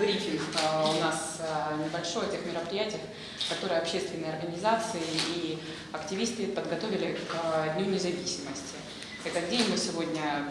брифинг э, у нас э, небольшой о тех мероприятиях, которые общественные организации и активисты подготовили к Дню независимости. Этот день мы сегодня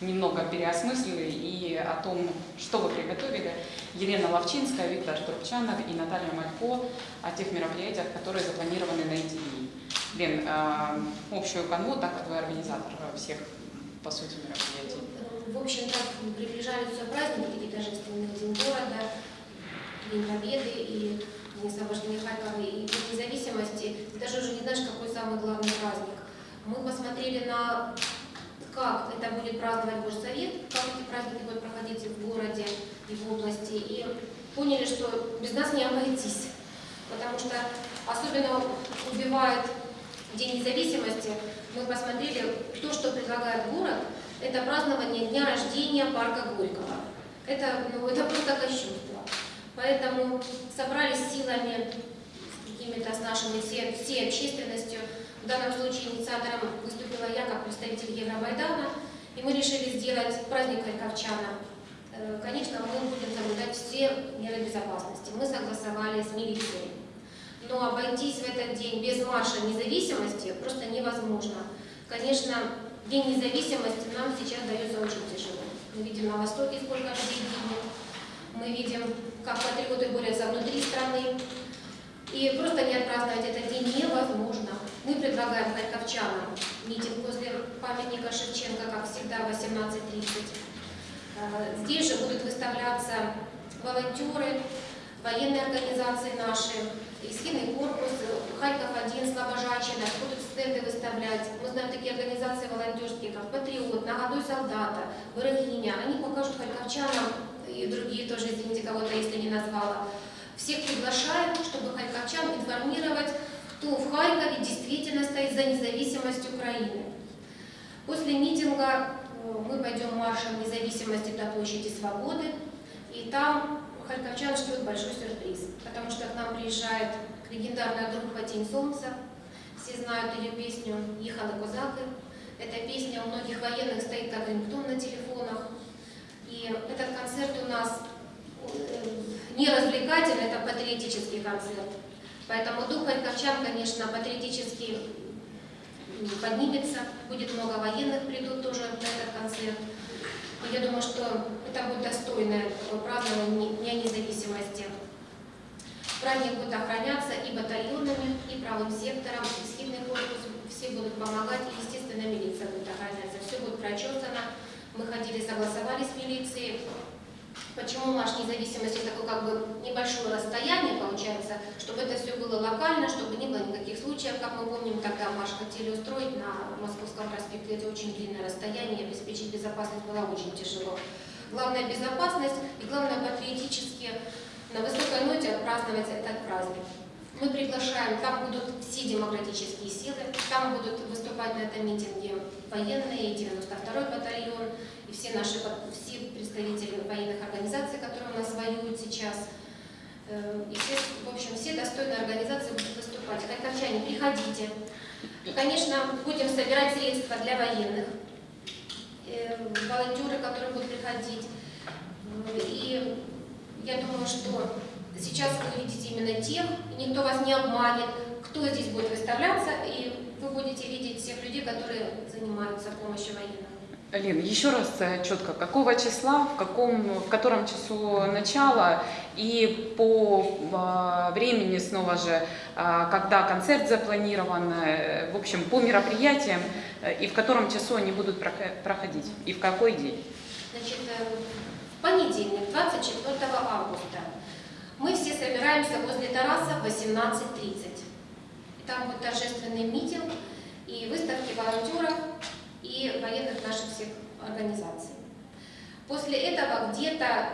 немного переосмыслили и о том, что вы приготовили. Елена Ловчинская, Виктор Турчанов и Наталья Малько о тех мероприятиях, которые запланированы на эти дни. Лен, э, общую канву, так как вы организатор всех, по сути, мероприятий. В общем-то, приближаются праздники, такие торжественные День города, День Победы и День освобождения Харькова и День независимости. Даже уже не знаешь, какой самый главный праздник. Мы посмотрели на как это будет праздновать Горсовет, как эти праздники будут проходить в городе и в области, и поняли, что без нас не обойтись, потому что особенно убивает День независимости, мы посмотрели, то, что предлагает город, это празднование дня рождения парка Горького. Это, ну, это просто кощунство. Поэтому собрались силами, какими-то с нашими, всей, всей общественностью, в данном случае инициатором выступила я, как представитель Евромайдана, и мы решили сделать праздник Харьковчана. Э, конечно, мы будем соблюдать все меры безопасности. Мы согласовали с милицией. Но обойтись в этот день без марша независимости просто невозможно. Конечно, День независимости нам сейчас дается очень тяжело. Мы видим на Востоке, сколько людей гибнет. Мы видим, как патриоты борются внутри страны. И просто не отпраздновать этот день невозможно. Мы предлагаем харьковчанам митинг возле памятника Шевченко, как всегда, в 18.30. Э, здесь же будут выставляться волонтеры, военные организации наши, Исхидный корпус, Харьков-1, Слобожачина, будут стенды выставлять. Мы знаем такие организации волонтерские, как Патриот, Нагодуй солдата, Вырогиня. Они покажут харьковчанам и другие тоже, извините, кого-то, если не назвала. Всех приглашаем, чтобы харьковчан информировать, кто в Харькове действительно стоит за независимость Украины. После митинга э, мы пойдем маршем независимости до площади Свободы, и там харьковчан ждет большой сюрприз, потому что к нам приезжает легендарная группа «Тень солнца». Все знают ее песню «Ехала козаки». Эта песня у многих военных стоит как рингтон на телефонах. И этот концерт у нас э, не развлекательный, это патриотический концерт. Поэтому дух харьковчан, конечно, патриотически поднимется. Будет много военных, придут тоже на этот концерт. Я думаю, что это будет достойное празднование Дня независимости. Праздник будет охраняться и батальонами, и правым сектором, и схидный корпус. Все будут помогать, и, естественно, милиция будет охраняться. Все будет прочесано. Мы ходили, согласовали с милицией. Почему марш независимости такое как бы небольшое расстояние получается, чтобы это все было локально, чтобы не было никаких случаев, как мы помним, когда марш хотели устроить на Московском проспекте, это очень длинное расстояние, обеспечить безопасность было очень тяжело. Главное безопасность и главное патриотически на высокой ноте отпраздновать этот праздник. Мы приглашаем, там будут все демократические силы, там будут выступать на этом митинге военные, 92-й батальон, и все наши военных организаций, которые у нас воюют сейчас. Э, и все, в общем, все достойные организации будут выступать. Харьковчане, приходите. Конечно, будем собирать средства для военных, э, волонтеры, которые будут приходить. И я думаю, что сейчас вы видите именно тех, никто вас не обманет, кто здесь будет выставляться, и вы будете видеть всех людей, которые занимаются помощью военным. Лин, еще раз э, четко, какого числа, в, каком, в котором часу начала и по э, времени снова же, э, когда концерт запланирован, э, в общем, по мероприятиям э, и в котором часу они будут проходить и в какой день? Значит, в понедельник, 24 августа, мы все собираемся возле Тараса в 18.30. Там будет торжественный митинг и выставки волонтеров и военных наших всех организаций. После этого где-то э,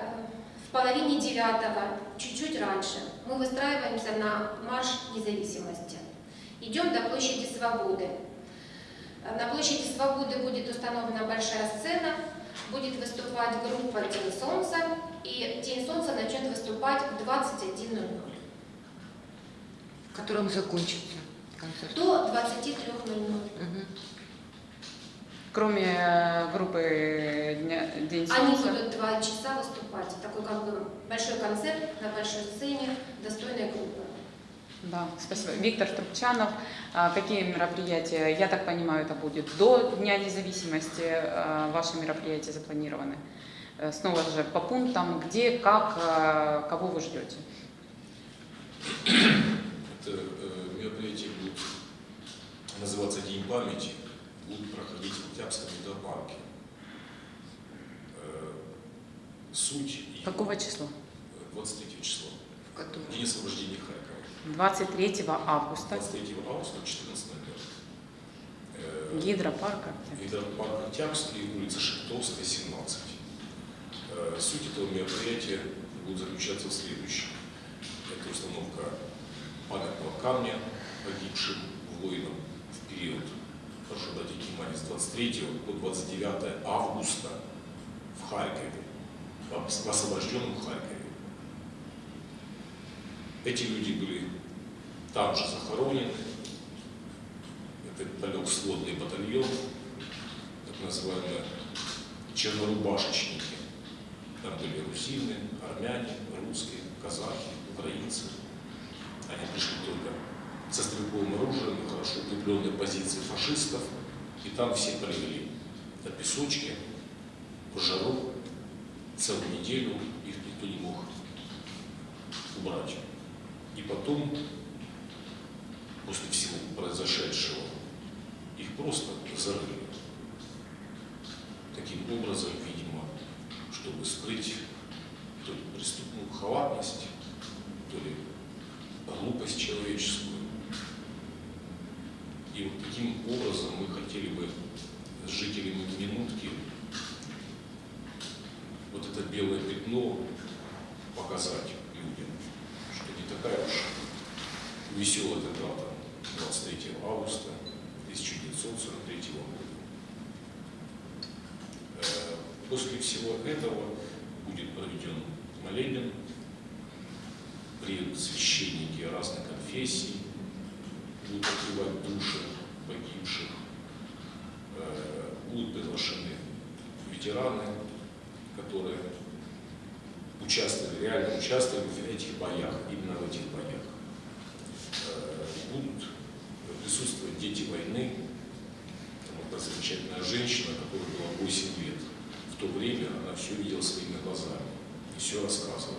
в половине девятого, чуть-чуть раньше, мы выстраиваемся на марш независимости. Идем до площади Свободы. Э, на площади Свободы будет установлена большая сцена, будет выступать группа «День солнца», и «День солнца» начнет выступать в 21.00. В котором закончится концерт? До 23.00. Угу. Кроме э, группы Дня- День Они Солнца. будут два часа выступать. Такой как бы большой концерт на большой сцене, достойная группа. Да, спасибо. Виктор Трубчанов. А Какие мероприятия? Я так понимаю, это будет до Дня независимости. а, Ваши мероприятия запланированы. Э, Снова же по пунктам, где, как, а, кого вы ждете. Это э, мероприятие будет называться День памяти, будет проходить в Октябрьском метропарке. Э, Суть Какого числа? 23 числа. В котором? День освобождения Харькова. 23 августа. 23 августа в 14.00. Э, Гидропарка. Это парк Октябрьский, улица Шептовская, 17. Э, Суть этого мероприятия будет заключаться в следующем. Это установка памятного камня погибшим воинам в период, обратить внимание, с 23 по 29 августа в Харькове, в ос- в освобожденном Харькове. Эти люди были там же захоронены, это далек сводный батальон, так называемые чернорубашечники. Там были русины, армяне, русские, казахи, украинцы. Они пришли только со стрелковым оружием хорошо укрепленной позиции фашистов, и там все провели на песочке, в жару, целую неделю их никто не мог убрать. И потом, после всего произошедшего, их просто зарыли. Вот это белое пятно показать людям, что не такая уж веселая эта дата 23 августа 1943 года. Э, После всего этого будет проведен молебен, приедут священники разных конфессий, будут открывать души погибших, Э, будут приглашены ветераны, которые участвовали, реально участвовали в этих боях, именно в этих боях. Э, Будут присутствовать дети войны, там одна замечательная женщина, которая была 8 лет. В то время она все видела своими глазами и все рассказывала.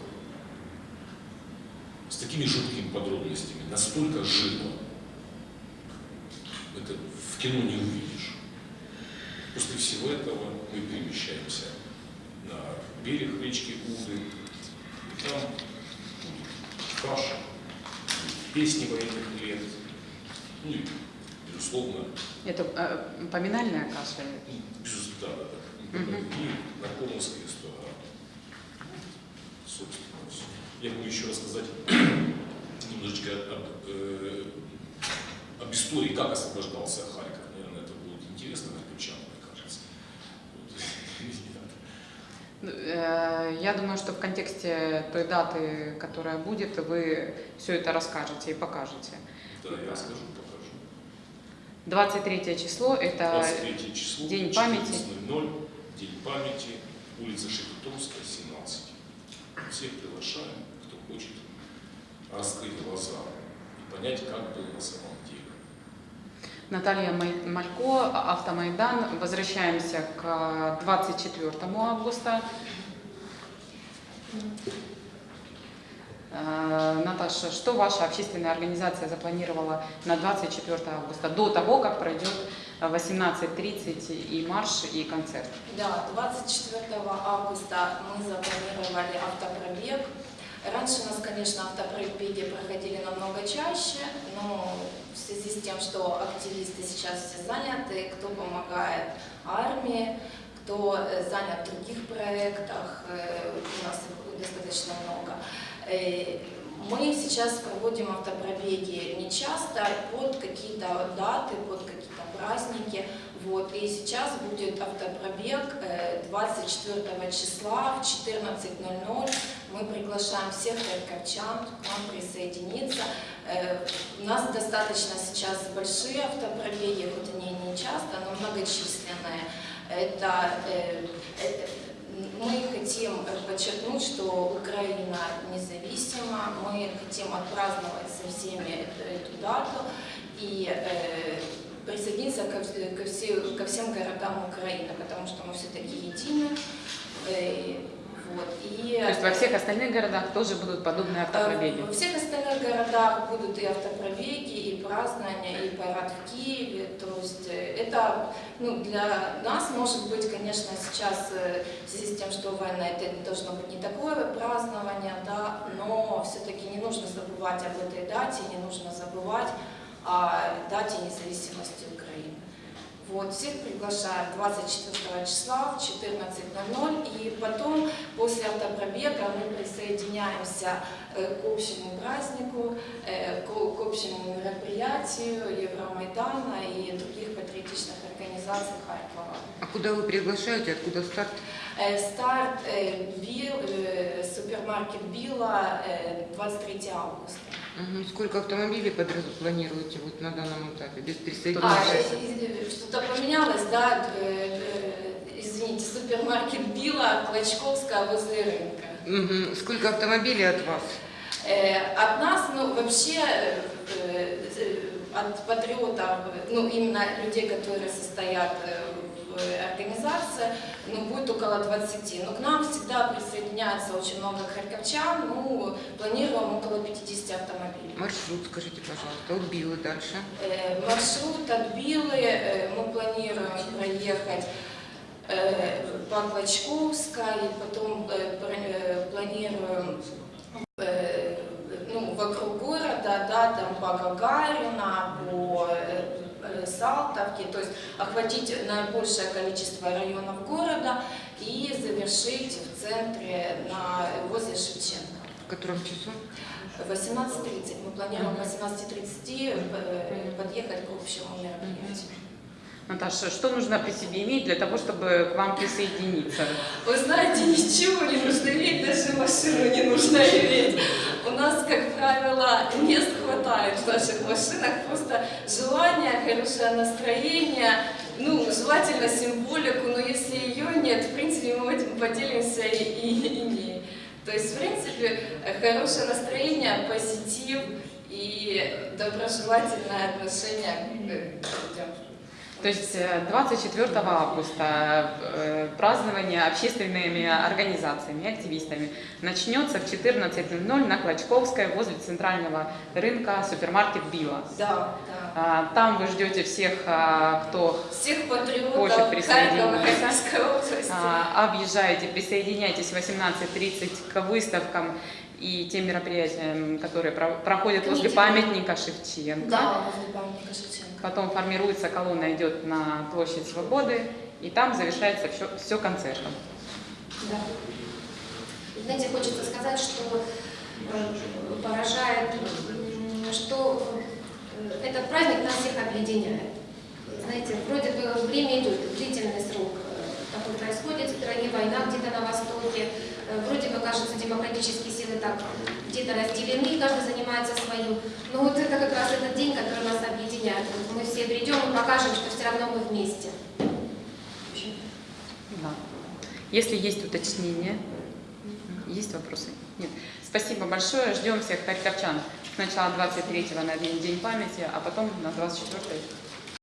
С такими жуткими подробностями, настолько живо, это в кино не увидишь. После всего этого мы перемещаемся на берег речки Уды, и там будут песни военных лет, ну и, безусловно, Это э, поминальная каша? ну, безусловно, да, да. Мгм. И Наркомовская история. Собственно. Я могу еще рассказать немножечко об, э, об истории, как освобождался Харьков. Наверное, это будет интересно харьковчанам, мне кажется. Вот. Э, Я думаю, что в контексте той даты, которая будет, вы все это расскажете и покажете. Да, я расскажу, покажу. 23 число – это 23 число, День памяти. 14:00, День памяти, улица Шепетовская, 17. Всех приглашаем, кто хочет раскрыть глаза и понять, как было на самом деле. Наталья Малько, Автомайдан. Возвращаемся к 24 августа. Э, Наташа, что ваша общественная организация запланировала на 24 августа, до того, как пройдет 18.30 и марш, и концерт? Да, 24 августа мы запланировали автопробег. Раньше у нас, конечно, автопробеги проходили намного чаще, но в связи с тем, что активисты сейчас все заняты, кто помогает армии, кто э, занят в других проектах, э, у нас их достаточно много. Э, Мы сейчас проводим автопробеги не часто, под какие-то даты, под какие-то праздники. Вот. И сейчас будет автопробег э, 24 числа в 14.00 Мы приглашаем всех харьковчан к нам присоединиться. У нас достаточно сейчас большие автопробеги, хоть они не часто, но многочисленные. Это, э, это- мы хотим подчеркнуть, что Украина независима, мы хотим отпраздновать со всеми эту, дату и э, присоединиться ко, ко, все- ко всем городам Украины, потому что мы все-таки едины. Э, вот, и, То есть во всех остальных городах тоже будут подобные автопробеги. Э, Во всех остальных городах будут и автопробеги, и празднования, и парад в Киеве. То есть э, это ну, для нас, может быть, конечно, сейчас э, в связи с тем, что война, это должно быть не такое празднование, да, но все-таки не нужно забывать об этой дате, не нужно забывать о дате независимости Украины. Вот, всех приглашаю 24 числа в 14.00 и потом после автопробега мы присоединяемся э, к общему празднику, э, к, общему мероприятию Евромайдана и других патриотичных организаций Харькова. А куда вы приглашаете, откуда старт? Э, Старт Бил, супермаркет Билла э, 23 августа. Сколько автомобилей планируете вот на данном этапе без А, присоединения? э, что-то поменялось, да, э, э, извините, супермаркет Билла, Клочковская возле рынка. Сколько автомобилей от вас? Э, От нас, ну, вообще, от патриотов, ну, именно людей, которые состоят э, в организации, ну, будет около 20. Но к нам всегда присоединяется очень много харьковчан, ну, планируем около 50 автомобилей. Маршрут, скажите, пожалуйста, от Билы дальше. Э, Маршрут от Билы э, мы планируем проехать э, по Клочковской, потом э, э, планируем э, ну, вокруг города, да, там по Гагарина, по Салтовке, то есть охватить наибольшее количество районов города и завершить в центре на, возле Шевченко. В котором часу? В 18.30. Мы планируем в 18.30 э, подъехать к общему мероприятию. Наташа, что нужно при себе иметь для того, чтобы к вам присоединиться? Вы знаете, ничего не нужно иметь, даже машину не нужно иметь. У нас, как правило, мест хватает в наших машинах, просто желание, хорошее настроение, ну, желательно символику, но если ее нет, в принципе, мы этим поделимся и, и имеем. То есть, в принципе, хорошее настроение, позитив и доброжелательное отношение к людям. То есть э, 24 августа э, празднование общественными организациями, активистами начнется в 14.00 на Клочковской возле центрального рынка супермаркет Билла. Да, да. А, Там вы ждете всех, а, кто Всех Хочет присоединиться. А, объезжаете, присоединяйтесь в 18.30 к выставкам и тем мероприятиям, которые про- проходят возле памятника Шевченко. Да, возле памятника Шевченко. Потом формируется колонна, идет на площадь Свободы, и там завершается все, все концертом. Да. Знаете, хочется сказать, что э, поражает, что э, этот праздник нас всех объединяет. Знаете, вроде бы время идет, длительный срок э, такой происходит в стране, война где-то на Востоке, вроде бы кажется, демократические силы так где-то разделены, каждый занимается своим. Но вот это как раз этот день, который нас объединяет. Вот мы все придем и покажем, что все равно мы вместе. Да. Если есть уточнения, есть вопросы? Нет. Спасибо большое. Ждем всех харьковчан. Сначала 23-го на День памяти, а потом на 24-й